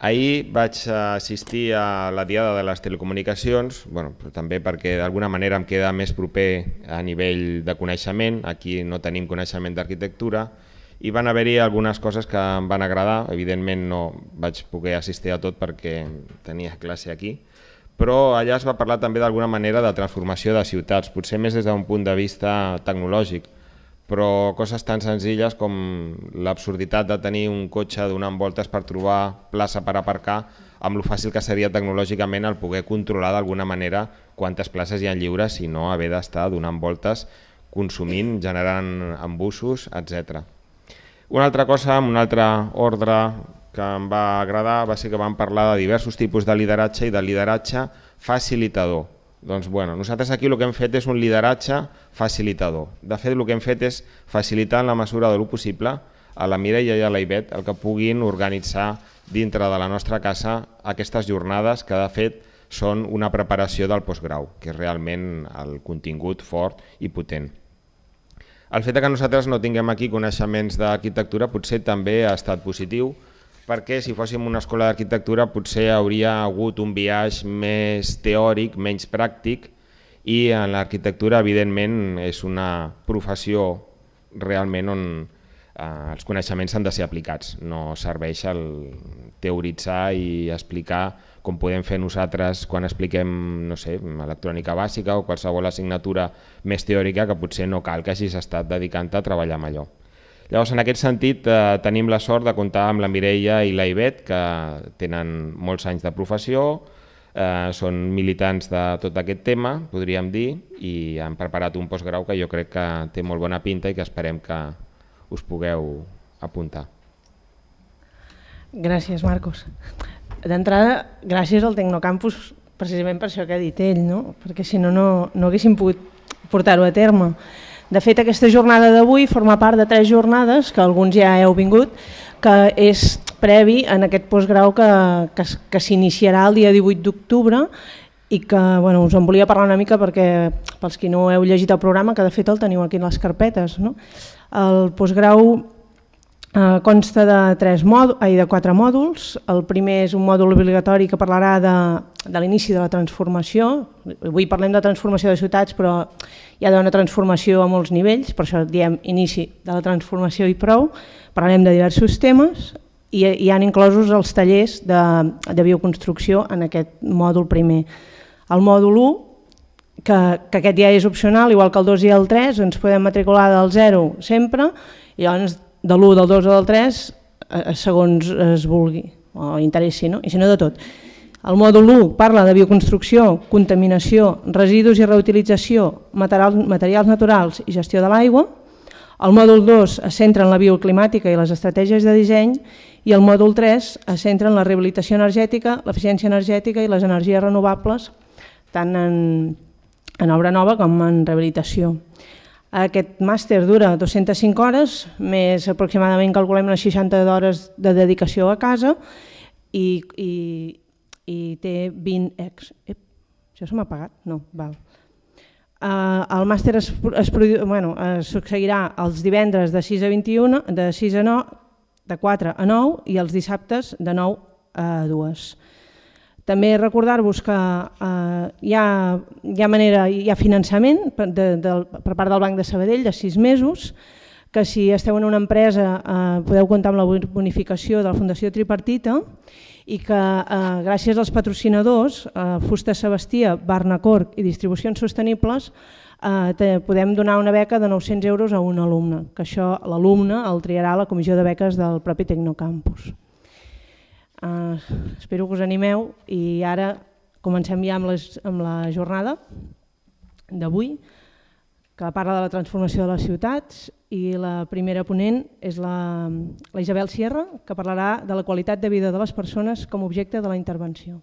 Ahir vaig assistir a la Diada de les Telecomunicacions, bueno, però també perquè d'alguna manera em queda més proper a nivell de coneixement, aquí no tenim coneixement d'arquitectura, i van haver-hi algunes coses que em van agradar, evidentment no vaig poder assistir a tot perquè tenia classe aquí, però allà es va parlar també d'alguna manera de transformació de ciutats, potser més des d'un punt de vista tecnològic, però coses tan senzilles com l'absurditat de tenir un cotxe donant voltes per trobar plaça per aparcar, amb lo fàcil que seria tecnològicament el poder controlar d'alguna manera quantes places hi ha lliures i no haver d'estar donant voltes, consumint, generant embussos, etc. Una altra cosa, amb un altre ordre que em va agradar va ser que vam parlar de diversos tipus de lideratge i de lideratge facilitador doncs bueno, nosaltres aquí el que hem fet és un lideratge facilitador. De fet, el que hem fet és facilitar en la mesura de lo possible a la Mireia i a la Ivet el que puguin organitzar dintre de la nostra casa aquestes jornades que de fet són una preparació del postgrau, que és realment el contingut fort i potent. El fet que nosaltres no tinguem aquí coneixements d'arquitectura potser també ha estat positiu, perquè si fóssim una escola d'arquitectura potser hauria hagut un viatge més teòric, menys pràctic, i en l'arquitectura evidentment és una professió realment on eh, els coneixements han de ser aplicats, no serveix el teoritzar i explicar com podem fer nosaltres quan expliquem no sé, electrònica bàsica o qualsevol assignatura més teòrica que potser no cal que hagis estat dedicant a treballar amb allò. Llavors, en aquest sentit, eh, tenim la sort de comptar amb la Mireia i la Ivet, que tenen molts anys de professió, eh, són militants de tot aquest tema, podríem dir, i han preparat un postgrau que jo crec que té molt bona pinta i que esperem que us pugueu apuntar. Gràcies, Marcos. D'entrada, gràcies al Tecnocampus precisament per això que ha dit ell, no? perquè si no, no, no haguéssim pogut portar-ho a terme. De fet, aquesta jornada d'avui forma part de tres jornades, que alguns ja heu vingut, que és previ en aquest postgrau que, que, que s'iniciarà el dia 18 d'octubre i que bueno, us en volia parlar una mica perquè pels qui no heu llegit el programa, que de fet el teniu aquí en les carpetes. No? El postgrau eh, consta de, tres mòduls, ai, de quatre mòduls. El primer és un mòdul obligatori que parlarà de, de l'inici de la transformació. Avui parlem de transformació de ciutats, però hi ha d'una transformació a molts nivells, per això diem inici de la transformació i prou, parlarem de diversos temes i hi han inclosos els tallers de, de bioconstrucció en aquest mòdul primer. El mòdul 1, que, que aquest ja és opcional, igual que el 2 i el 3, ens podem matricular del 0 sempre, i llavors de l'1, del 2 o del 3, eh, segons es vulgui, o interessi, no? i si no de tot. El mòdul 1 parla de bioconstrucció, contaminació, residus i reutilització, materials, materials naturals i gestió de l'aigua. El mòdul 2 es centra en la bioclimàtica i les estratègies de disseny i el mòdul 3 es centra en la rehabilitació energètica, l'eficiència energètica i les energies renovables, tant en, en obra nova com en rehabilitació. Aquest màster dura 205 hores, més aproximadament calculem unes 60 hores de dedicació a casa i, i, i té 20 ex... Ep, això se m'ha pagat? No, val. Uh, el màster es, es, bueno, es succeirà els divendres de 6 a 21, de 6 a 9, de 4 a 9 i els dissabtes de 9 a 2. També recordar-vos que uh, hi, ha, hi ha manera, hi ha finançament per, de, de, per part del Banc de Sabadell de 6 mesos, que si esteu en una empresa uh, podeu comptar amb la bonificació de la Fundació Tripartita i que eh, gràcies als patrocinadors, eh, Fusta Sebastia, Barnacorc i Distribucions Sostenibles, eh, te, podem donar una beca de 900 euros a un alumne, que això l'alumne el triarà la comissió de beques del propi Tecnocampus. Eh, espero que us animeu i ara comencem ja amb, les, amb la jornada d'avui que parla de la transformació de les ciutats i la primera ponent és la, la Isabel Sierra, que parlarà de la qualitat de vida de les persones com a objecte de la intervenció.